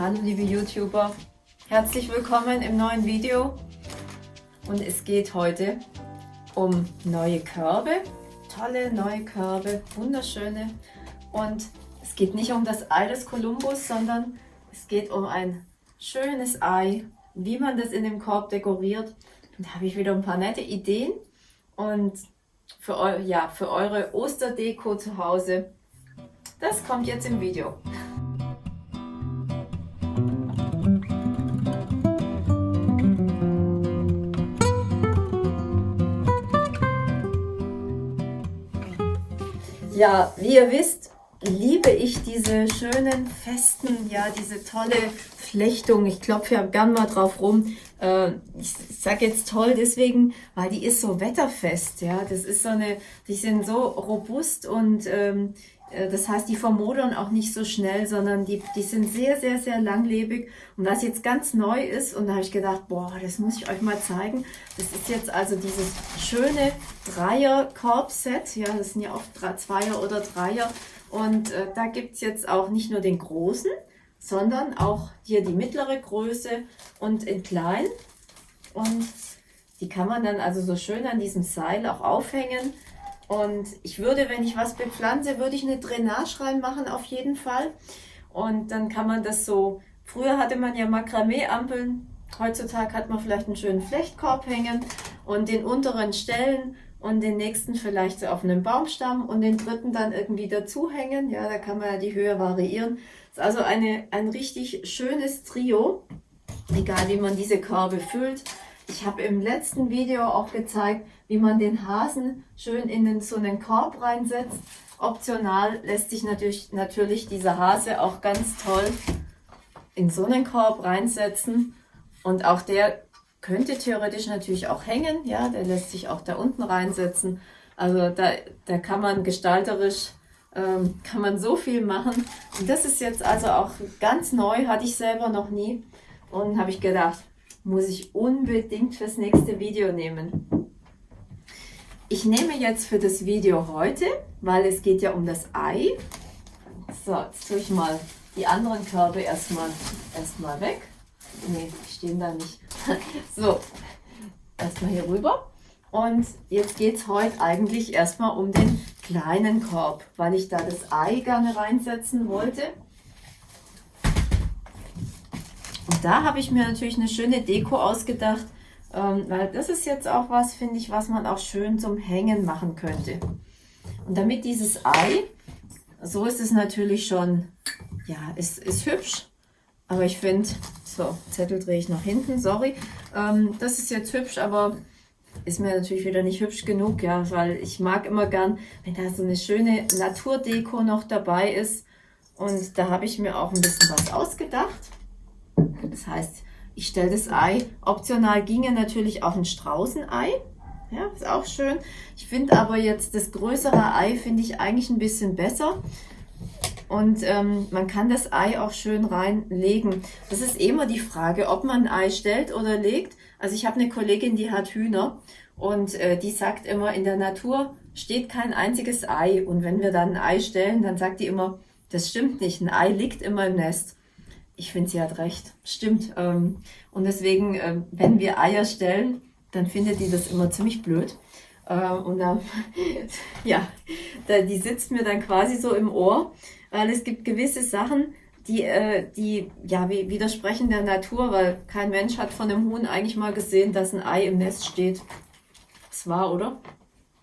Hallo liebe YouTuber, herzlich willkommen im neuen Video. Und es geht heute um neue Körbe, tolle neue Körbe, wunderschöne. Und es geht nicht um das Ei des Kolumbus, sondern es geht um ein schönes Ei, wie man das in dem Korb dekoriert. Und da habe ich wieder ein paar nette Ideen. Und für, eu ja, für eure Osterdeko zu Hause, das kommt jetzt im Video. Ja, wie ihr wisst, liebe ich diese schönen, festen, ja, diese tolle Flechtung. Ich klopfe ja gern mal drauf rum. Äh, ich sage jetzt toll deswegen, weil die ist so wetterfest. Ja, das ist so eine, die sind so robust und ähm, äh, das heißt, die vermodern auch nicht so schnell, sondern die, die sind sehr, sehr, sehr langlebig. Und was jetzt ganz neu ist, und da habe ich gedacht, boah, das muss ich euch mal zeigen. Das ist jetzt also dieses schöne Dreier-Korb-Set. Ja, das sind ja oft Zweier oder Dreier. Und äh, da gibt's jetzt auch nicht nur den großen, sondern auch hier die mittlere Größe und in klein. Und die kann man dann also so schön an diesem Seil auch aufhängen. Und ich würde, wenn ich was bepflanze, würde ich eine Drainage reinmachen auf jeden Fall. Und dann kann man das so, früher hatte man ja Makramee-Ampeln, heutzutage hat man vielleicht einen schönen Flechtkorb hängen und den unteren Stellen und den nächsten vielleicht so auf einem Baumstamm und den dritten dann irgendwie dazu hängen. Ja, da kann man ja die Höhe variieren. Das ist also eine, ein richtig schönes Trio, egal wie man diese Körbe füllt. Ich habe im letzten Video auch gezeigt, wie man den Hasen schön in den, so einen Korb reinsetzt. Optional lässt sich natürlich, natürlich dieser Hase auch ganz toll in so einen Korb reinsetzen. Und auch der könnte theoretisch natürlich auch hängen. Ja, der lässt sich auch da unten reinsetzen. Also da, da kann man gestalterisch ähm, kann man so viel machen. Und das ist jetzt also auch ganz neu, hatte ich selber noch nie. Und habe ich gedacht, muss ich unbedingt fürs nächste Video nehmen. Ich nehme jetzt für das Video heute, weil es geht ja um das Ei. So, jetzt tue ich mal die anderen Körbe erstmal erstmal weg. Ne, stehen da nicht. so, erstmal hier rüber. Und jetzt geht es heute eigentlich erstmal um den kleinen Korb, weil ich da das Ei gerne reinsetzen wollte. Und da habe ich mir natürlich eine schöne Deko ausgedacht, ähm, weil das ist jetzt auch was, finde ich, was man auch schön zum Hängen machen könnte. Und damit dieses Ei, so ist es natürlich schon, ja, ist, ist hübsch, aber ich finde, so, Zettel drehe ich nach hinten, sorry, ähm, das ist jetzt hübsch, aber ist mir natürlich wieder nicht hübsch genug, ja, weil ich mag immer gern, wenn da so eine schöne Naturdeko noch dabei ist. Und da habe ich mir auch ein bisschen was ausgedacht. Das heißt, ich stelle das Ei. Optional ginge natürlich auch ein Straußenei. Ja, ist auch schön. Ich finde aber jetzt das größere Ei finde ich eigentlich ein bisschen besser. Und ähm, man kann das Ei auch schön reinlegen. Das ist immer die Frage, ob man ein Ei stellt oder legt. Also ich habe eine Kollegin, die hat Hühner und äh, die sagt immer, in der Natur steht kein einziges Ei. Und wenn wir dann ein Ei stellen, dann sagt die immer, das stimmt nicht, ein Ei liegt immer im Nest ich finde, sie hat recht. Stimmt. Ähm, und deswegen, ähm, wenn wir Eier stellen, dann findet die das immer ziemlich blöd. Ähm, und dann, ja, die sitzt mir dann quasi so im Ohr, weil es gibt gewisse Sachen, die, äh, die ja, widersprechen der Natur, weil kein Mensch hat von einem Huhn eigentlich mal gesehen, dass ein Ei im Nest steht. Das war, oder?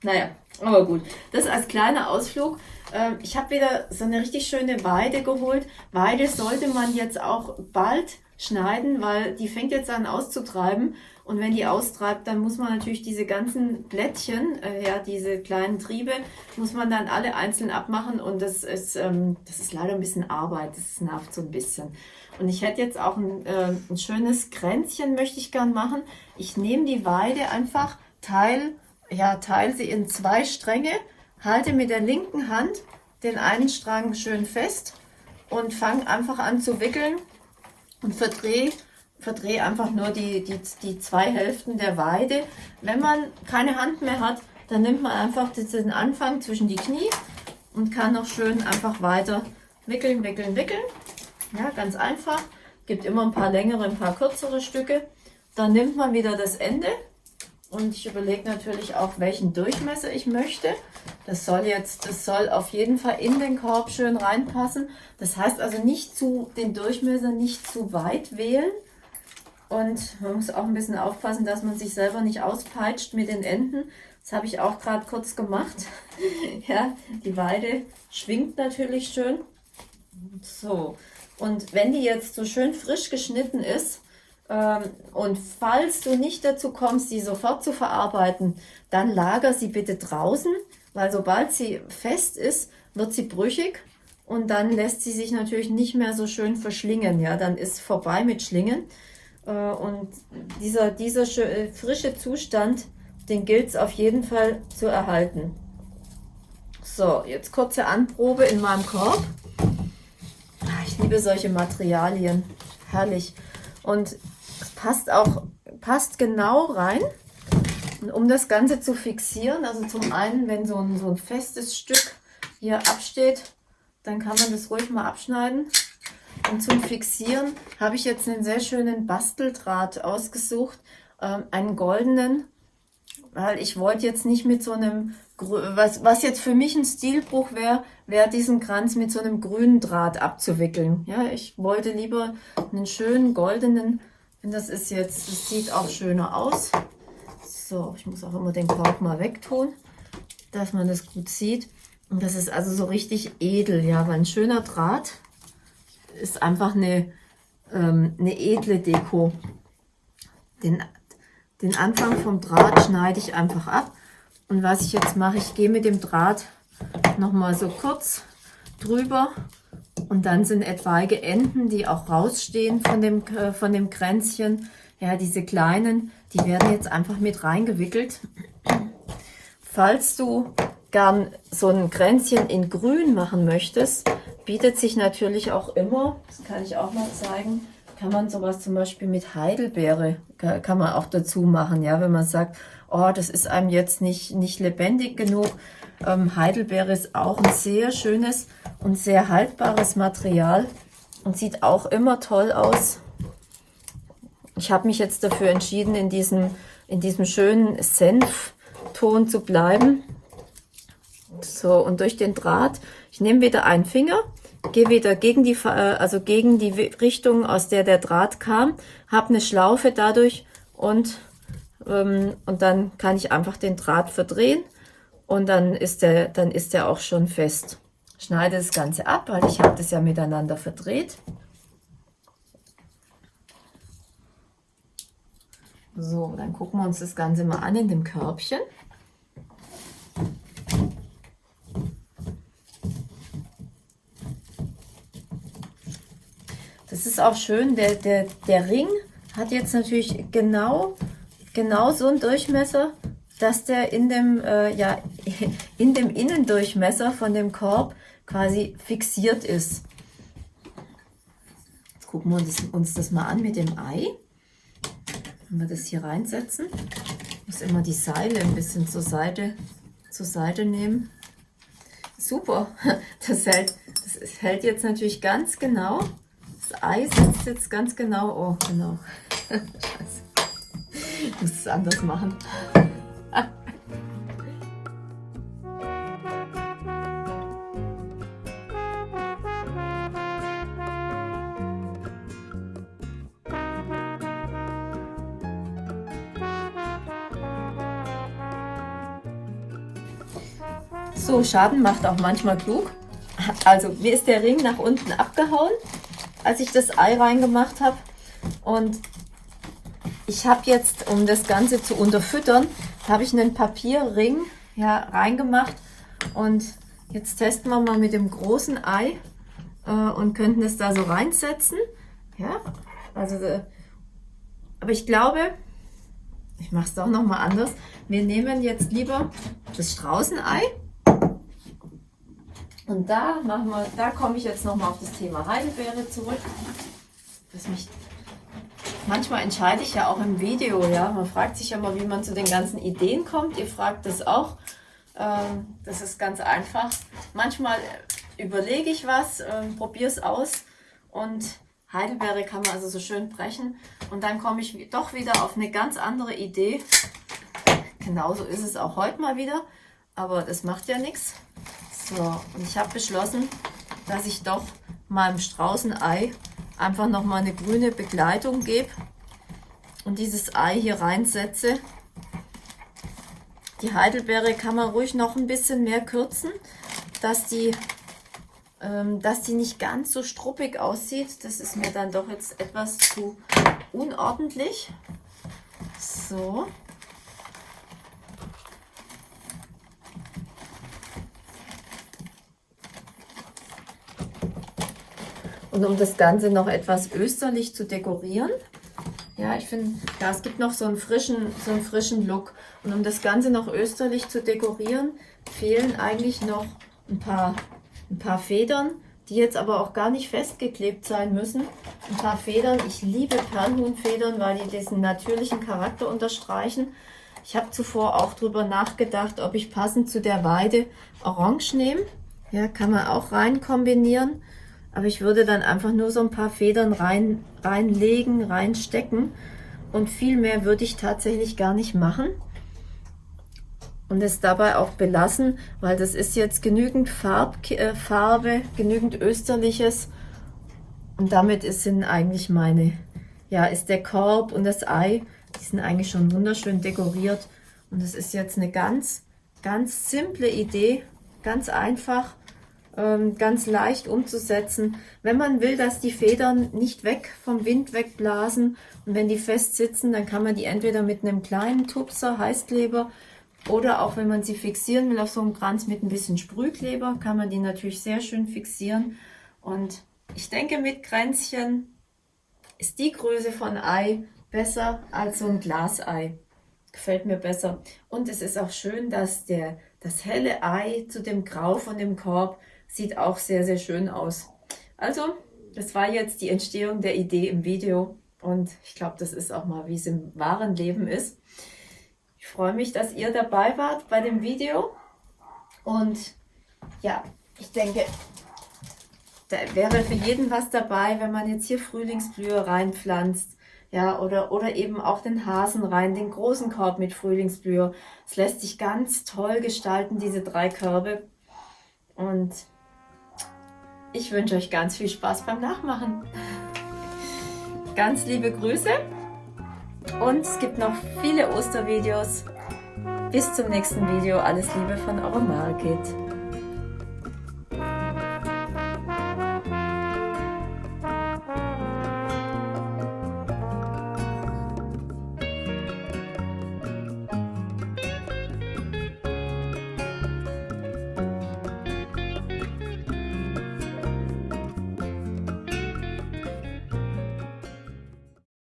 Naja, aber gut. Das als kleiner Ausflug. Ähm, ich habe wieder so eine richtig schöne Weide geholt. Weide sollte man jetzt auch bald schneiden, weil die fängt jetzt an auszutreiben. Und wenn die austreibt, dann muss man natürlich diese ganzen Blättchen, äh, ja, diese kleinen Triebe, muss man dann alle einzeln abmachen. Und das ist, ähm, das ist leider ein bisschen Arbeit. Das nervt so ein bisschen. Und ich hätte jetzt auch ein, äh, ein schönes Kränzchen, möchte ich gern machen. Ich nehme die Weide einfach Teil, ja, teile sie in zwei Stränge halte mit der linken Hand den einen Strang schön fest und fange einfach an zu wickeln und verdrehe verdreh einfach nur die, die, die zwei Hälften der Weide. Wenn man keine Hand mehr hat, dann nimmt man einfach den Anfang zwischen die Knie und kann noch schön einfach weiter wickeln, wickeln, wickeln. Ja, ganz einfach. Gibt immer ein paar längere, ein paar kürzere Stücke. Dann nimmt man wieder das Ende und ich überlege natürlich auch, welchen Durchmesser ich möchte. Das soll jetzt, das soll auf jeden Fall in den Korb schön reinpassen. Das heißt also nicht zu, den Durchmesser nicht zu weit wählen. Und man muss auch ein bisschen aufpassen, dass man sich selber nicht auspeitscht mit den Enden. Das habe ich auch gerade kurz gemacht. ja, die Weide schwingt natürlich schön. So, und wenn die jetzt so schön frisch geschnitten ist, und falls du nicht dazu kommst, sie sofort zu verarbeiten, dann lager sie bitte draußen, weil sobald sie fest ist, wird sie brüchig und dann lässt sie sich natürlich nicht mehr so schön verschlingen. Ja, dann ist vorbei mit Schlingen. Äh, und dieser, dieser äh, frische Zustand, den gilt es auf jeden Fall zu erhalten. So, jetzt kurze Anprobe in meinem Korb. Ah, ich liebe solche Materialien. Herrlich. Und passt auch, passt genau rein. Und um das Ganze zu fixieren, also zum einen, wenn so ein, so ein festes Stück hier absteht, dann kann man das ruhig mal abschneiden. Und zum Fixieren habe ich jetzt einen sehr schönen Basteldraht ausgesucht, ähm, einen goldenen, weil ich wollte jetzt nicht mit so einem, was, was jetzt für mich ein Stilbruch wäre, wäre diesen Kranz mit so einem grünen Draht abzuwickeln. Ja, ich wollte lieber einen schönen goldenen das ist jetzt, das sieht auch schöner aus. So, ich muss auch immer den Korb mal wegtun, dass man das gut sieht. Und das ist also so richtig edel, ja, weil ein schöner Draht ist einfach eine, ähm, eine edle Deko. Den, den Anfang vom Draht schneide ich einfach ab. Und was ich jetzt mache, ich gehe mit dem Draht nochmal so kurz drüber und dann sind etwaige Enden, die auch rausstehen von dem, äh, von dem Kränzchen. Ja, diese kleinen, die werden jetzt einfach mit reingewickelt. Falls du gern so ein Kränzchen in grün machen möchtest, bietet sich natürlich auch immer, das kann ich auch mal zeigen, kann man sowas zum Beispiel mit Heidelbeere, kann man auch dazu machen, ja, wenn man sagt, oh, das ist einem jetzt nicht, nicht lebendig genug. Ähm, Heidelbeere ist auch ein sehr schönes und sehr haltbares Material und sieht auch immer toll aus. Ich habe mich jetzt dafür entschieden, in diesem, in diesem schönen Senfton zu bleiben. So, und durch den Draht, ich nehme wieder einen Finger, gehe wieder gegen die, äh, also gegen die Richtung, aus der der Draht kam, habe eine Schlaufe dadurch und, ähm, und dann kann ich einfach den Draht verdrehen und dann ist der, dann ist der auch schon fest schneide das Ganze ab, weil ich habe das ja miteinander verdreht. So, dann gucken wir uns das Ganze mal an in dem Körbchen. Ist auch schön, der, der, der Ring hat jetzt natürlich genau, genau so einen Durchmesser, dass der in dem, äh, ja, in dem Innendurchmesser von dem Korb quasi fixiert ist. Jetzt gucken wir uns, uns das mal an mit dem Ei. Wenn wir das hier reinsetzen, muss immer die Seile ein bisschen zur Seite, zur Seite nehmen. Super, das hält, das hält jetzt natürlich ganz genau. Das Ei sitzt jetzt ganz genau. Oh, genau. Ich muss es anders machen. So, Schaden macht auch manchmal klug. Also mir ist der Ring nach unten abgehauen, als ich das Ei reingemacht habe. Und ich habe jetzt, um das Ganze zu unterfüttern, habe ich einen Papierring ja, reingemacht. Und jetzt testen wir mal mit dem großen Ei äh, und könnten es da so reinsetzen. Ja, also, äh, aber ich glaube, ich mache es doch nochmal anders. Wir nehmen jetzt lieber das Straußenei und da machen wir, da komme ich jetzt nochmal auf das Thema Heidelbeere zurück. Das mich, manchmal entscheide ich ja auch im Video, ja. Man fragt sich ja mal, wie man zu den ganzen Ideen kommt. Ihr fragt das auch. Ähm, das ist ganz einfach. Manchmal überlege ich was, ähm, probiere es aus und Heidelbeere kann man also so schön brechen. Und dann komme ich doch wieder auf eine ganz andere Idee. Genauso ist es auch heute mal wieder, aber das macht ja nichts. So, und ich habe beschlossen, dass ich doch meinem Straußenei einfach nochmal eine grüne Begleitung gebe und dieses Ei hier reinsetze. Die Heidelbeere kann man ruhig noch ein bisschen mehr kürzen, dass die, ähm, dass die nicht ganz so struppig aussieht. Das ist mir dann doch jetzt etwas zu unordentlich. So. Und um das Ganze noch etwas österlich zu dekorieren, ja, ich finde, ja, es gibt noch so einen, frischen, so einen frischen Look. Und um das Ganze noch österlich zu dekorieren, fehlen eigentlich noch ein paar, ein paar Federn, die jetzt aber auch gar nicht festgeklebt sein müssen. Ein paar Federn. Ich liebe Perlhuhnfedern, weil die diesen natürlichen Charakter unterstreichen. Ich habe zuvor auch darüber nachgedacht, ob ich passend zu der Weide Orange nehme. Ja, kann man auch rein kombinieren. Aber ich würde dann einfach nur so ein paar Federn rein, reinlegen, reinstecken. Und viel mehr würde ich tatsächlich gar nicht machen. Und es dabei auch belassen, weil das ist jetzt genügend Farb, äh, Farbe, genügend Österliches. Und damit ist, sind eigentlich meine, ja, ist der Korb und das Ei, die sind eigentlich schon wunderschön dekoriert. Und es ist jetzt eine ganz, ganz simple Idee, ganz einfach ähm, ganz leicht umzusetzen. Wenn man will, dass die Federn nicht weg vom Wind wegblasen und wenn die fest sitzen, dann kann man die entweder mit einem kleinen Tupser, Heißkleber oder auch wenn man sie fixieren will auf so einem Kranz mit ein bisschen Sprühkleber, kann man die natürlich sehr schön fixieren. Und ich denke, mit Kränzchen ist die Größe von Ei besser als so ein Glasei. Gefällt mir besser. Und es ist auch schön, dass der, das helle Ei zu dem Grau von dem Korb Sieht auch sehr, sehr schön aus. Also, das war jetzt die Entstehung der Idee im Video. Und ich glaube, das ist auch mal, wie es im wahren Leben ist. Ich freue mich, dass ihr dabei wart bei dem Video. Und ja, ich denke, da wäre für jeden was dabei, wenn man jetzt hier Frühlingsblühe reinpflanzt. Ja, oder, oder eben auch den Hasen rein, den großen Korb mit Frühlingsblühe. Es lässt sich ganz toll gestalten, diese drei Körbe. Und ich wünsche euch ganz viel Spaß beim Nachmachen. Ganz liebe Grüße und es gibt noch viele Ostervideos. Bis zum nächsten Video. Alles Liebe von eurer Margit.